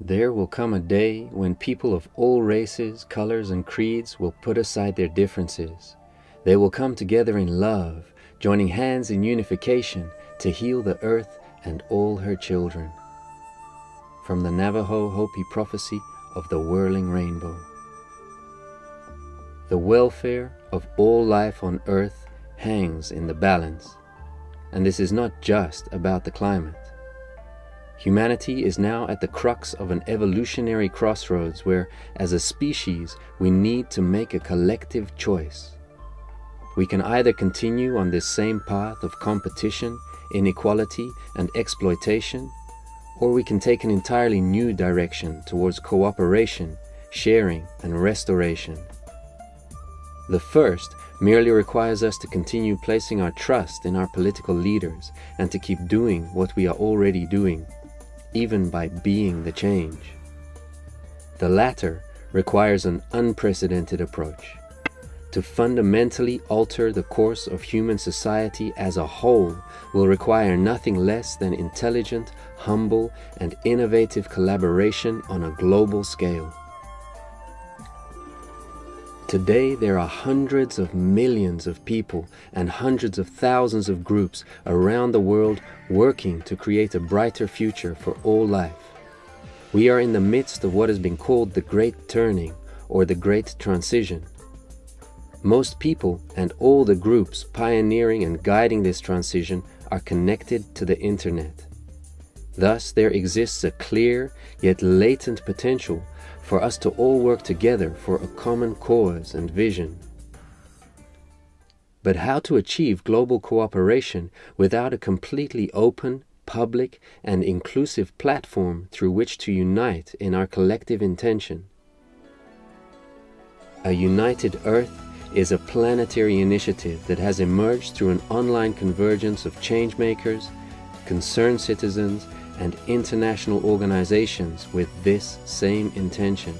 There will come a day when people of all races, colors, and creeds will put aside their differences. They will come together in love, joining hands in unification to heal the earth and all her children. From the Navajo Hopi prophecy of the whirling rainbow. The welfare of all life on earth hangs in the balance, and this is not just about the climate. Humanity is now at the crux of an evolutionary crossroads where, as a species, we need to make a collective choice. We can either continue on this same path of competition, inequality, and exploitation, or we can take an entirely new direction towards cooperation, sharing, and restoration. The first merely requires us to continue placing our trust in our political leaders and to keep doing what we are already doing even by being the change. The latter requires an unprecedented approach. To fundamentally alter the course of human society as a whole will require nothing less than intelligent, humble, and innovative collaboration on a global scale. Today there are hundreds of millions of people and hundreds of thousands of groups around the world working to create a brighter future for all life. We are in the midst of what has been called the Great Turning or the Great Transition. Most people and all the groups pioneering and guiding this transition are connected to the internet. Thus there exists a clear yet latent potential for us to all work together for a common cause and vision. But how to achieve global cooperation without a completely open, public, and inclusive platform through which to unite in our collective intention? A United Earth is a planetary initiative that has emerged through an online convergence of changemakers, concerned citizens, and international organizations with this same intention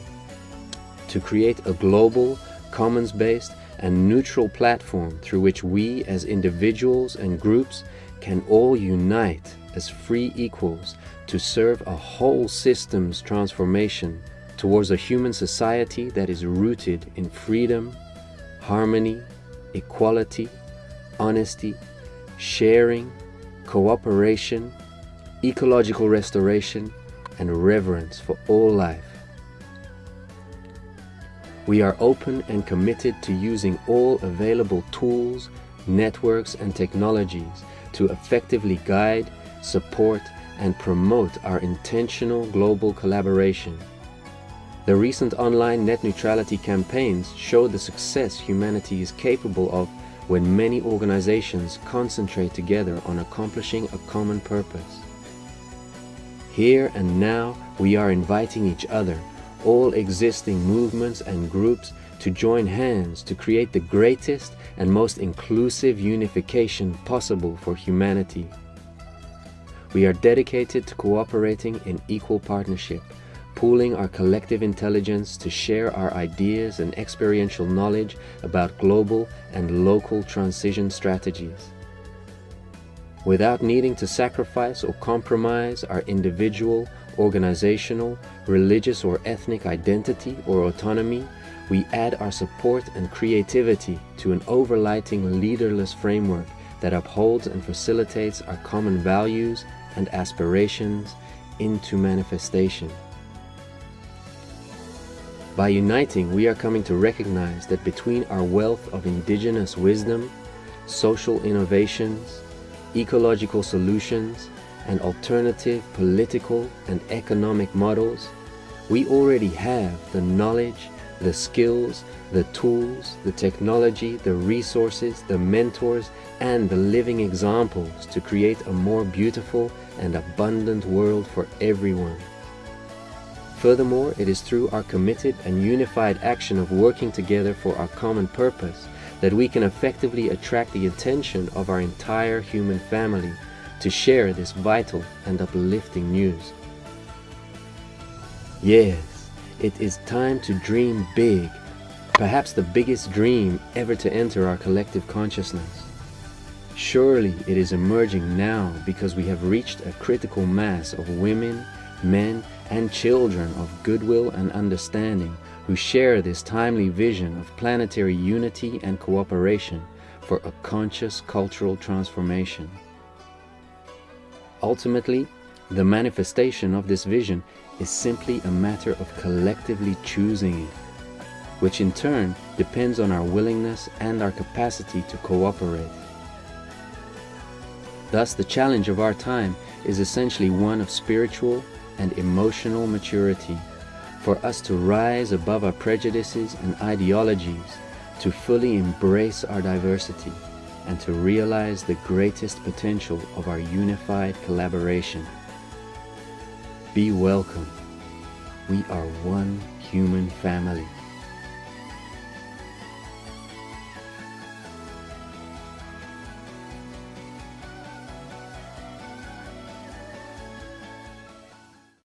to create a global, commons-based, and neutral platform through which we as individuals and groups can all unite as free equals to serve a whole systems transformation towards a human society that is rooted in freedom, harmony, equality, honesty, sharing, cooperation, ecological restoration, and reverence for all life. We are open and committed to using all available tools, networks, and technologies to effectively guide, support, and promote our intentional global collaboration. The recent online net neutrality campaigns show the success humanity is capable of when many organizations concentrate together on accomplishing a common purpose. Here and now, we are inviting each other, all existing movements and groups, to join hands to create the greatest and most inclusive unification possible for humanity. We are dedicated to cooperating in equal partnership, pooling our collective intelligence to share our ideas and experiential knowledge about global and local transition strategies without needing to sacrifice or compromise our individual, organizational, religious or ethnic identity or autonomy, we add our support and creativity to an overlighting leaderless framework that upholds and facilitates our common values and aspirations into manifestation. By uniting, we are coming to recognize that between our wealth of indigenous wisdom, social innovations, ecological solutions, and alternative political and economic models, we already have the knowledge, the skills, the tools, the technology, the resources, the mentors, and the living examples to create a more beautiful and abundant world for everyone. Furthermore, it is through our committed and unified action of working together for our common purpose that we can effectively attract the attention of our entire human family to share this vital and uplifting news. Yes, it is time to dream big, perhaps the biggest dream ever to enter our collective consciousness. Surely it is emerging now because we have reached a critical mass of women, men, and children of goodwill and understanding who share this timely vision of planetary unity and cooperation for a conscious cultural transformation. Ultimately, the manifestation of this vision is simply a matter of collectively choosing it, which in turn depends on our willingness and our capacity to cooperate. Thus, the challenge of our time is essentially one of spiritual and emotional maturity, for us to rise above our prejudices and ideologies, to fully embrace our diversity, and to realize the greatest potential of our unified collaboration. Be welcome. We are one human family.